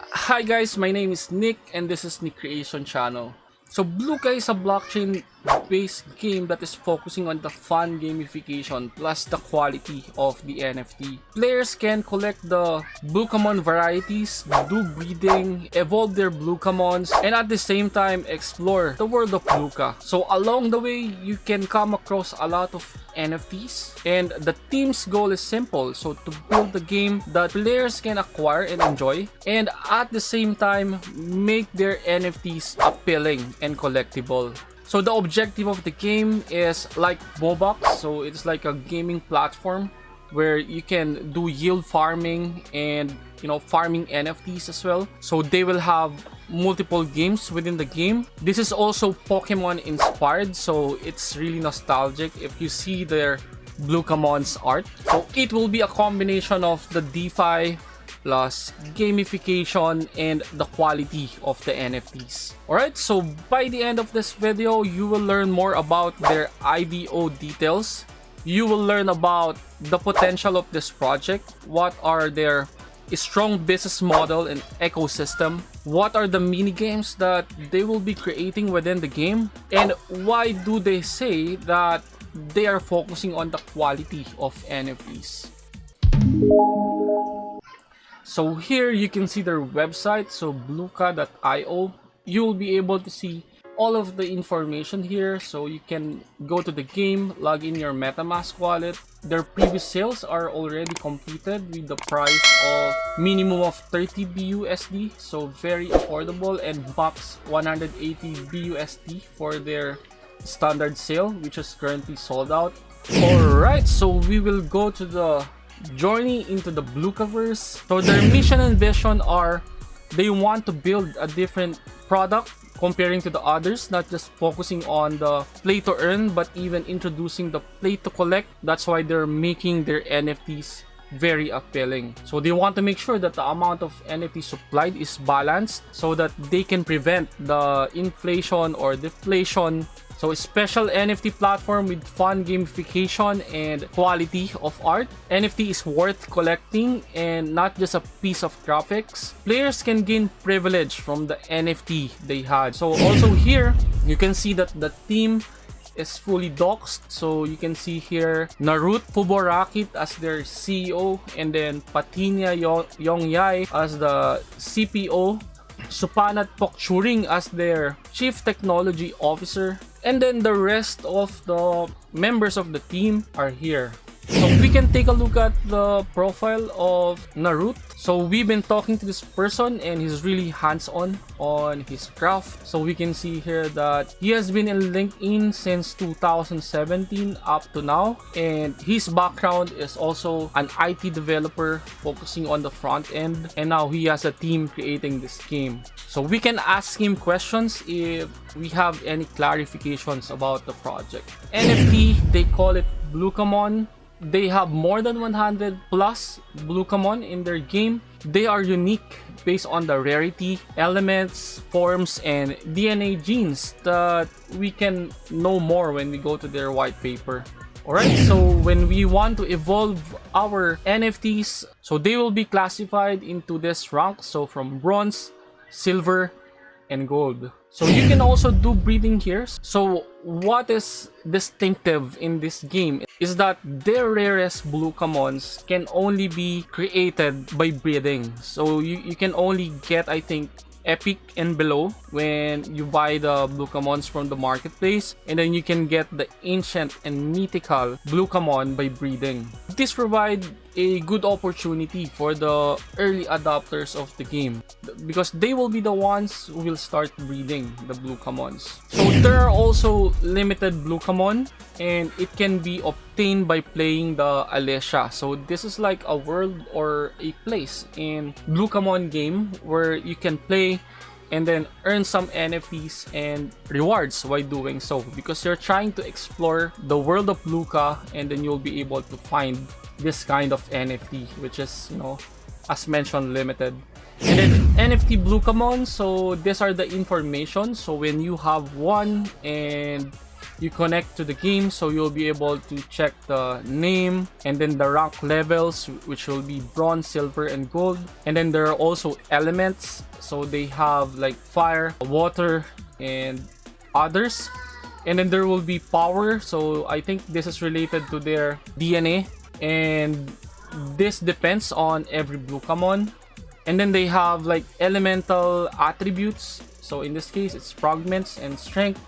Hi guys, my name is Nick and this is Nick Creation Channel. So Bluka is a blockchain based game that is focusing on the fun gamification plus the quality of the NFT. Players can collect the Blukamon varieties, do breeding, evolve their Blukamons, and at the same time explore the world of Bluka. So along the way, you can come across a lot of NFTs and the team's goal is simple so to build the game that players can acquire and enjoy and at the same time make their NFTs appealing and collectible so the objective of the game is like Mobox, so it's like a gaming platform where you can do yield farming and you know farming NFTs as well. So they will have multiple games within the game. This is also Pokemon inspired, so it's really nostalgic if you see their Blukamon's art. So it will be a combination of the DeFi plus gamification and the quality of the NFTs. Alright, so by the end of this video, you will learn more about their IDO details. You will learn about the potential of this project, what are their strong business model and ecosystem, what are the mini games that they will be creating within the game, and why do they say that they are focusing on the quality of NFTs. So here you can see their website, so bluka.io. You will be able to see all of the information here. So you can go to the game log in your metamask wallet. Their previous sales are already completed with the price of minimum of 30 BUSD so very affordable and max 180 BUSD for their standard sale which is currently sold out. All right so we will go to the journey into the Blukaverse. So their mission and vision are they want to build a different product comparing to the others, not just focusing on the play to earn, but even introducing the play to collect. That's why they're making their NFTs very appealing. So they want to make sure that the amount of NFT supplied is balanced so that they can prevent the inflation or deflation so a special NFT platform with fun gamification and quality of art. NFT is worth collecting and not just a piece of graphics. Players can gain privilege from the NFT they had. So also here, you can see that the team is fully doxed. So you can see here Narut Fuborakit as their CEO and then Patinia Yongyai as the CPO Supanat Pokchuring as their Chief Technology Officer, and then the rest of the members of the team are here. So we can take a look at the profile of Narut. So we've been talking to this person and he's really hands-on on his craft. So we can see here that he has been in LinkedIn since 2017 up to now. And his background is also an IT developer focusing on the front end. And now he has a team creating this game. So we can ask him questions if we have any clarifications about the project. NFT, they call it Blukamon they have more than 100 plus Blukamon in their game. They are unique based on the rarity, elements, forms, and DNA genes that we can know more when we go to their white paper. Alright, so when we want to evolve our NFTs, so they will be classified into this rank, so from bronze, silver, and gold. So you can also do breeding here. So what is distinctive in this game is that their rarest Blukamons can only be created by breeding. So you, you can only get, I think, epic and below when you buy the Blukamons from the marketplace and then you can get the ancient and mythical Blukamon by breeding. This provide a good opportunity for the early adopters of the game because they will be the ones who will start breeding the Blukamons. So there are also limited Blukamon and it can be obtained by playing the Alesha. So this is like a world or a place in Blukamon game where you can play and then earn some NFTs and rewards while doing so. Because you're trying to explore the world of Luca and then you'll be able to find this kind of NFT which is you know as mentioned limited. And then NFT Blukamon so these are the information. So when you have one and you connect to the game so you'll be able to check the name and then the rank levels which will be bronze silver and gold. And then there are also elements. So they have like fire water and others. And then there will be power. So i think this is related to their dna and this depends on every Blukamon and then they have like elemental attributes. So in this case it's fragments and strength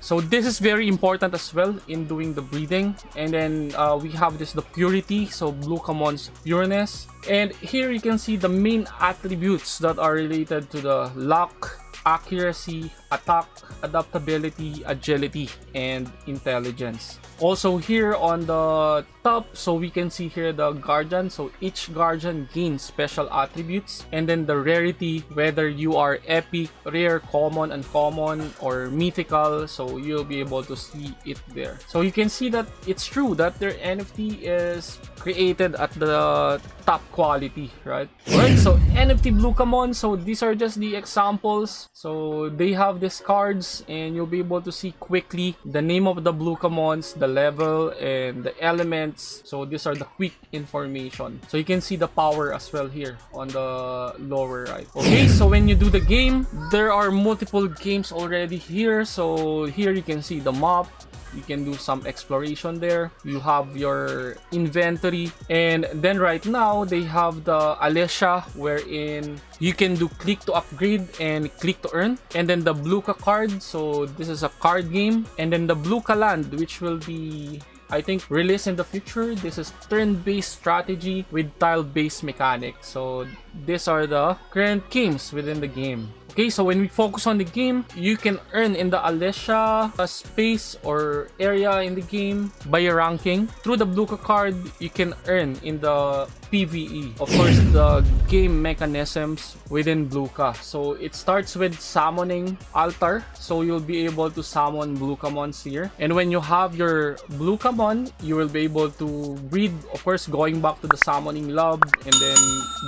so this is very important as well in doing the breeding and then uh, we have this the purity. So Blukamon's pureness. And here you can see the main attributes that are related to the luck accuracy attack adaptability agility and intelligence. Also here on the top so we can see here the guardian. So each guardian gains special attributes. And then the rarity whether you are epic rare common uncommon or mythical so you'll be able to see it there. So you can see that it's true that their nft is created at the top quality right? Right so nft blue Blukamon so these are just the examples. So they have these cards and you'll be able to see quickly the name of the blue Blukamons the level and the elements. So these are the quick information. So you can see the power as well here on the lower right. Okay so when you do the game there are multiple games already here. So here you can see the map you can do some exploration there you have your inventory and then right now they have the Alesha wherein you can do click to upgrade and click to earn and then the Bluka card so this is a card game and then the Bluka land which will be I think released in the future. This is turn-based strategy with tile-based mechanics. So these are the current games within the game. Okay, so when we focus on the game, you can earn in the Alesha uh, space or area in the game by your ranking. Through the Bluka card, you can earn in the PvE. Of course, the game mechanisms within Bluka. So it starts with summoning altar. So you'll be able to summon Blukamons here. And when you have your Blukamon, you will be able to breed, of course, going back to the summoning lab. And then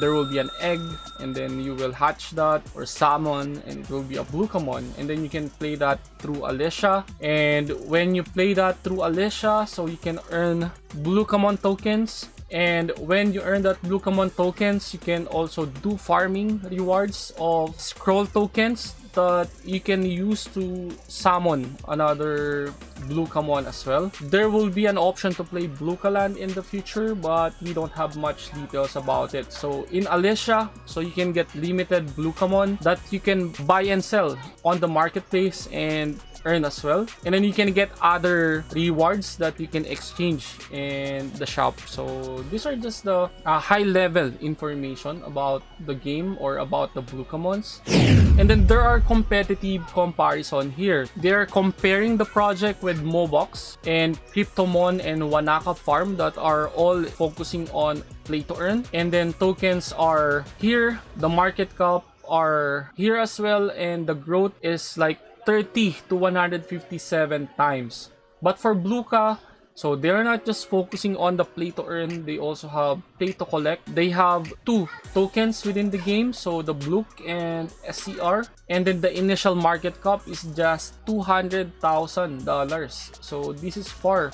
there will be an egg. And then you will hatch that or summon and it will be a Blukamon and then you can play that through Alesha and when you play that through Alesha so you can earn Blukamon tokens and when you earn that Blue Blukamon tokens you can also do farming rewards of scroll tokens that you can use to summon another Blukamon as well. There will be an option to play blue Blukaland in the future, but we don't have much details about it. So in Alesha, so you can get limited Blukamon that you can buy and sell on the marketplace and earn as well and then you can get other rewards that you can exchange in the shop so these are just the uh, high level information about the game or about the Blukamons and then there are competitive comparison here they're comparing the project with Mobox and Cryptomon and Wanaka Farm that are all focusing on play to earn and then tokens are here the market cap are here as well and the growth is like 30 to 157 times. But for Bluka, so they're not just focusing on the play to earn, they also have play to collect. They have two tokens within the game, so the Bluk and SCR. And then the initial market cap is just $200,000. So this is far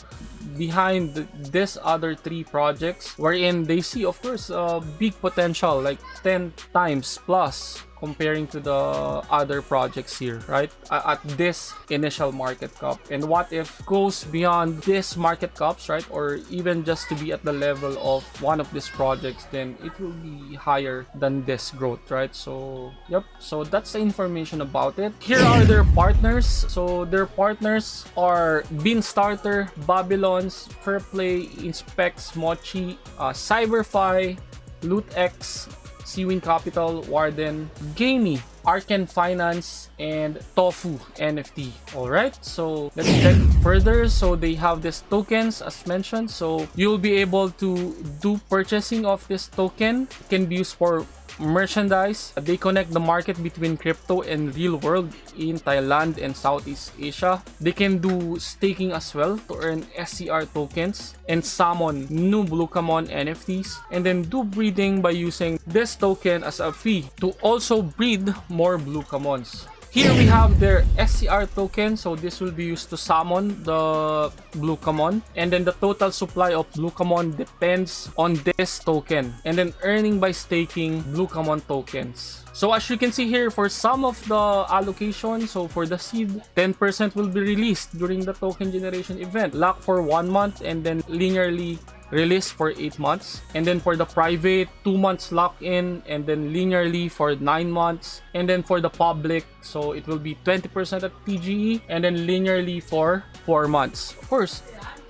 behind this other three projects wherein they see of course a big potential like 10 times plus comparing to the other projects here, right? At this initial market cap. And what if goes beyond this market caps, right? Or even just to be at the level of one of these projects, then it will be higher than this growth, right? So, yep. So that's the information about it. Here are their partners. So their partners are Bean Starter, Babylons, Fairplay, Inspects, Mochi, uh, Cyberfi, LootX, Seawing Capital, Warden, Gamey, Arken Finance, and Tofu NFT. Alright, so let's check further. So they have these tokens as mentioned. So you'll be able to do purchasing of this token. It can be used for merchandise. They connect the market between crypto and real world in Thailand and Southeast Asia. They can do staking as well to earn SCR tokens and summon new Blukamon NFTs and then do breeding by using this token as a fee to also breed more Blukamons. Here we have their SCR token, so this will be used to summon the Blukamon. And then the total supply of Blukamon depends on this token. And then earning by staking Blukamon tokens. So as you can see here, for some of the allocation, so for the seed, 10% will be released during the token generation event. Lock for one month and then linearly released for 8 months. And then for the private, 2 months lock-in and then linearly for 9 months. And then for the public, so it will be 20% at TGE and then linearly for 4 months. Of course,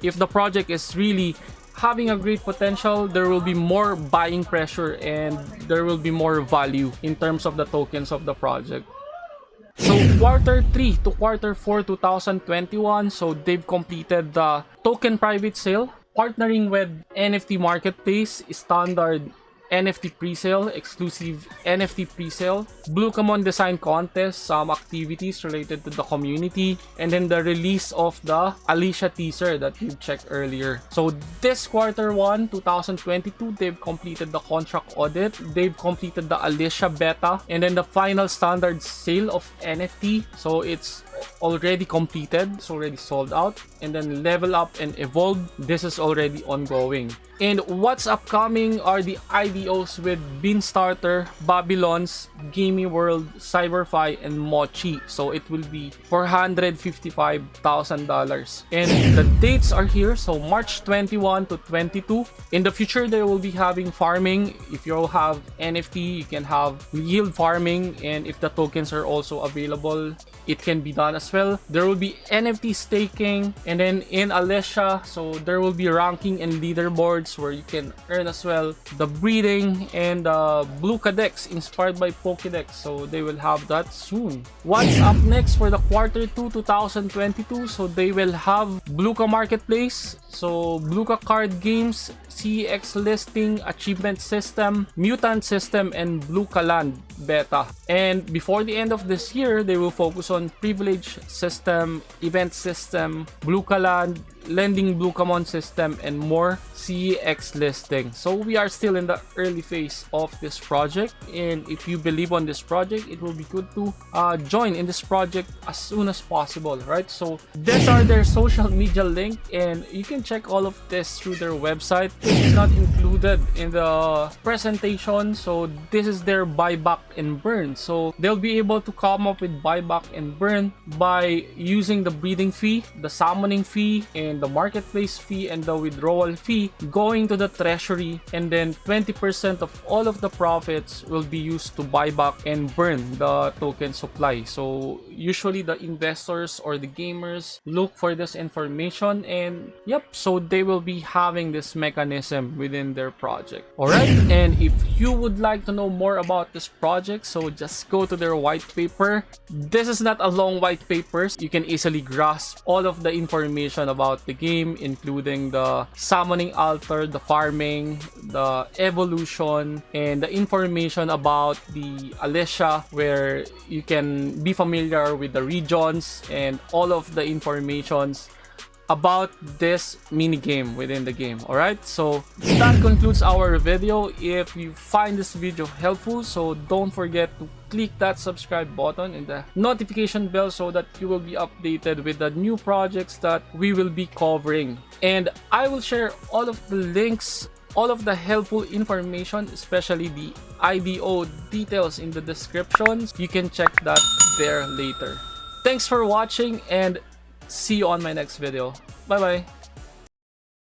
if the project is really having a great potential, there will be more buying pressure and there will be more value in terms of the tokens of the project. So quarter 3 to quarter 4 2021, so they've completed the token private sale partnering with NFT Marketplace, standard NFT presale, exclusive NFT presale, Blukamon Design Contest, some activities related to the community, and then the release of the Alicia teaser that you checked earlier. So this quarter 1, 2022, they've completed the contract audit, they've completed the Alicia beta, and then the final standard sale of NFT. So it's already completed, it's already sold out. And then Level Up and Evolve, this is already ongoing. And what's upcoming are the IDOs with Beanstarter, Babylons, Gamey World, Cyberfi, and Mochi. So it will be $455,000. And the dates are here. So March 21 to 22. In the future, they will be having farming. If you have NFT, you can have yield farming. And if the tokens are also available, it can be done as well. There will be NFT staking. And then in Alicia, so there will be ranking and leaderboards where you can earn as well the breeding and the Blukadex inspired by Pokedex. So they will have that soon. What's up next for the quarter 2 2022? So they will have Bluka Marketplace. So Bluka card games, CEX listing, achievement system, mutant system, and Bluka land beta. And before the end of this year, they will focus on privilege system, event system, Bluka land, lending Blukamon system, and more CEX listing. So we are still in the early phase of this project. And if you believe on this project, it will be good to uh, join in this project as soon as possible, right? So these are their social media link and you can check all of this through their website. It's not included in the presentation. So this is their buyback and burn. So they'll be able to come up with buyback and burn by using the breeding fee, the summoning fee, and the marketplace fee and the withdrawal fee going to the treasury and then 20% of all of the profits will be used to buy back and burn the token supply. So usually the investors or the gamers look for this information and yep, so they will be having this mechanism within their project. Alright, and if you would like to know more about this project, so just go to their white paper. This is not a long white paper. You can easily grasp all of the information about the game, including the summoning altar, the farming, the evolution, and the information about the Alicia, where you can be familiar with the regions and all of the informations about this mini game within the game all right so that concludes our video. If you find this video helpful so don't forget to click that subscribe button and the notification bell so that you will be updated with the new projects that we will be covering. And i will share all of the links all of the helpful information especially the ido details in the description you can check that there later. Thanks for watching and see you on my next video. Bye bye.